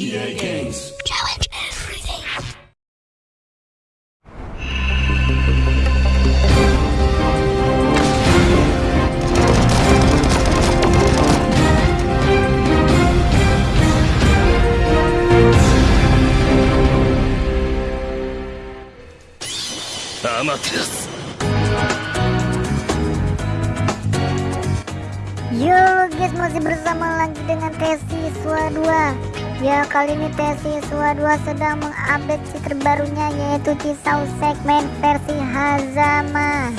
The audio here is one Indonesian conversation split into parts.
EA Games. Challenge everything. Amaterasu. Yo guys masih bersama lagi dengan Tesi Swa 2 Ya kali ini Tesi Swa 2 sedang mengupdate si terbarunya yaitu Cisau segmen versi Hazama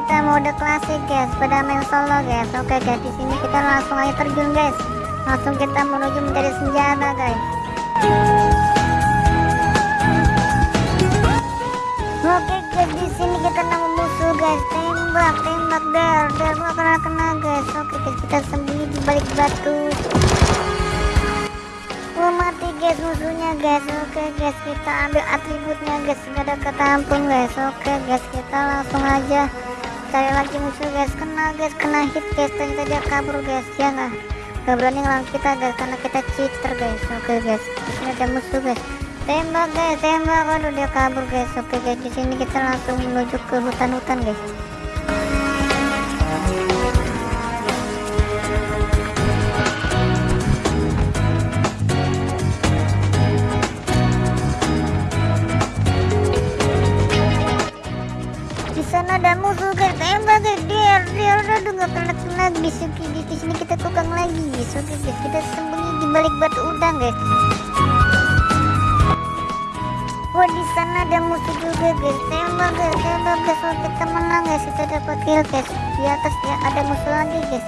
kita mode klasik guys pada main solo guys Oke guys di sini kita langsung aja terjun guys. Langsung kita menuju mencari senjata guys. Oke guys di sini kita nemu musuh guys. Tembak tembak der der gak kena kena guys. Oke guys kita sembunyi di balik batu. Oh mati guys musuhnya guys. Oke guys kita ambil atributnya guys. Gak ada kata ampun guys. Oke guys kita langsung aja Cari lagi musuh guys. Kena guys. Kena hit guys. Ternyata dia kabur guys. Ya nggak Gak berani ngelawan kita guys Karena kita cheater guys. Oke guys. Di sini ada musuh guys. Tembak guys. Tembak. Waduh dia kabur guys. Oke guys. Di sini kita langsung menuju ke hutan-hutan guys sana ada musuh guys tembak guys dia dia udah nggak kena kena sini di, sini kita tukang lagi guys oke guys kita sembunyi di balik batu udang guys Wah di sana ada musuh juga guys tembak guys tembak guys Wah, kita menang guys kita dapat kill guys di atas ya ada musuh lagi guys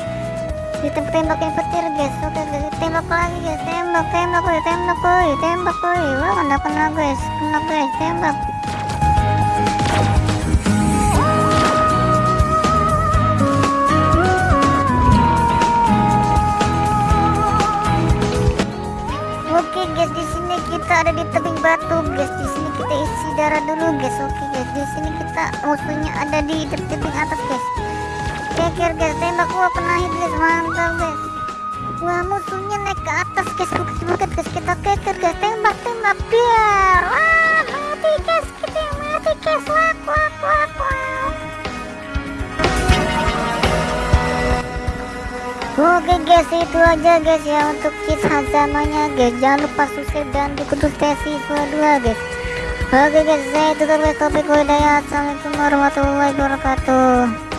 kita tembakin petir guys oke guys tembak lagi guys tembak tembak woy tembak woy tembak woy wah kena kena guys kena guys tembak guys, di sini kita ada di tebing batu guys. Di sini kita isi darah dulu guys. Oke guys, di sini kita musuhnya ada di te- tebing atas guys. Keker guys, tembak wah kena hit guys, mantap guys. Wah musuhnya naik ke atas guys, bukit bukit guys. Kita keker guys, tembak tembak biar. Wah Oke guys itu aja guys ya untuk cheat hazamanya guys. Jangan lupa subscribe dan diikuti tesi 2 guys. Oke guys saya tutup topik hidayah Assalamualaikum warahmatullahi wabarakatuh